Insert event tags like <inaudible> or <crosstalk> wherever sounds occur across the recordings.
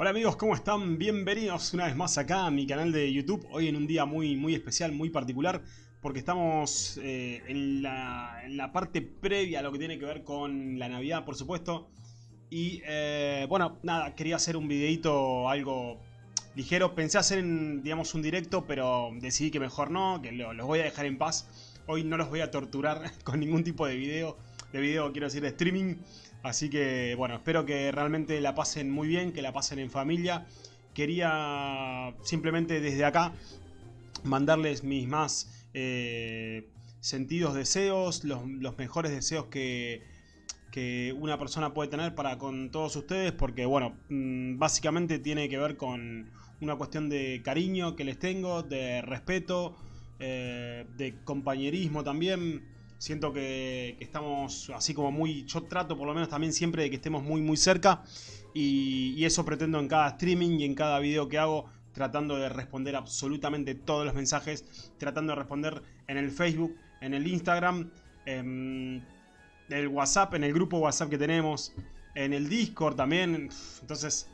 Hola amigos, ¿cómo están? Bienvenidos una vez más acá a mi canal de YouTube. Hoy en un día muy, muy especial, muy particular, porque estamos eh, en, la, parte previa a lo que tiene que ver con la Navidad, por supuesto. Y eh, bueno, nada, quería hacer un videito algo ligero. Pensé hacer, digamos, un directo, pero decidí que mejor no, que los voy a dejar en paz. Hoy no los voy a torturar <laughs> con ningún tipo de video, de video quiero decir de streaming. Así que bueno, espero que realmente la pasen muy bien, que la pasen en familia. Quería simplemente desde acá mandarles mis más eh, sentidos deseos, los, mejores deseos que, que, una persona puede tener para con todos ustedes, porque bueno, mm, básicamente tiene que ver con una cuestión de cariño que les tengo, de respeto, eh, de compañerismo también Siento que, estamos así como muy... Yo trato por lo menos también siempre de que estemos muy muy cerca. Y, eso pretendo en cada streaming y en cada video que hago. Tratando de responder absolutamente todos los mensajes. Tratando de responder en el Facebook, en el Instagram, en el WhatsApp, en el grupo WhatsApp que tenemos. En el Discord también. Entonces,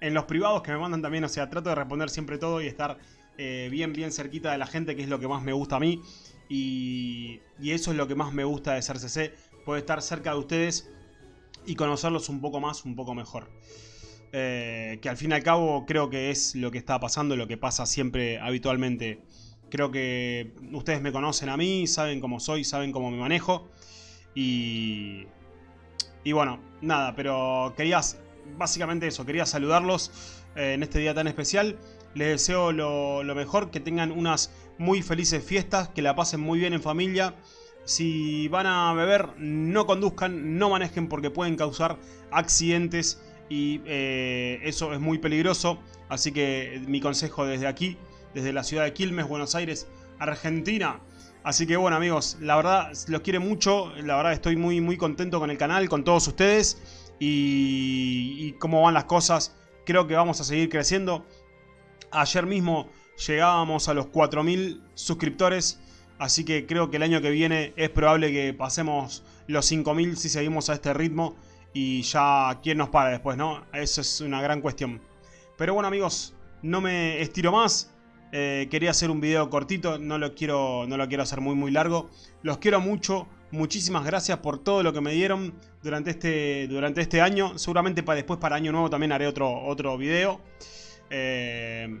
en los privados que me mandan también. O sea, trato de responder siempre todo y estar eh, bien bien cerquita de la gente. Que es lo que más me gusta a mí. Y, eso es lo que más me gusta de ser CC, poder estar cerca de ustedes y conocerlos un poco más, un poco mejor. Eh, que al fin y al cabo creo que es lo que está pasando, lo que pasa siempre habitualmente. Creo que ustedes me conocen a mí, saben cómo soy, saben cómo me manejo. Y, y bueno, nada, pero quería, básicamente eso, quería saludarlos eh, en este día tan especial. Les deseo lo, mejor, que tengan unas muy felices fiestas, que la pasen muy bien en familia. Si van a beber, no conduzcan, no manejen porque pueden causar accidentes y eh, eso es muy peligroso. Así que mi consejo desde aquí, desde la ciudad de Quilmes, Buenos Aires, Argentina. Así que bueno amigos, la verdad los quiero mucho, la verdad estoy muy muy contento con el canal, con todos ustedes y, y cómo van las cosas. Creo que vamos a seguir creciendo. Ayer mismo llegábamos a los 4.000 suscriptores. Así que creo que el año que viene es probable que pasemos los 5.000 si seguimos a este ritmo. Y ya, ¿quién nos para después, no? Eso es una gran cuestión. Pero bueno amigos, no me estiro más. Eh, quería hacer un video cortito, no lo, quiero, no lo quiero hacer muy muy largo. Los quiero mucho, muchísimas gracias por todo lo que me dieron durante este, durante este año. Seguramente para después para año nuevo también haré otro, otro video. Eh,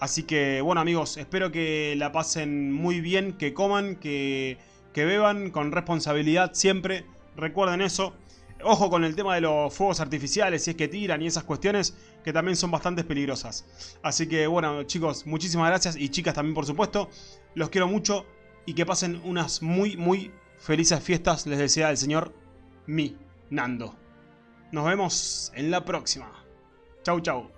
así que bueno amigos, espero que la pasen muy bien, que coman, que, que beban con responsabilidad siempre. Recuerden eso. Ojo con el tema de los fuegos artificiales, si es que tiran y esas cuestiones que también son bastante peligrosas. Así que bueno chicos, muchísimas gracias y chicas también por supuesto. Los quiero mucho y que pasen unas muy muy felices fiestas, les desea el señor mi Nando. Nos vemos en la próxima. Chau chau.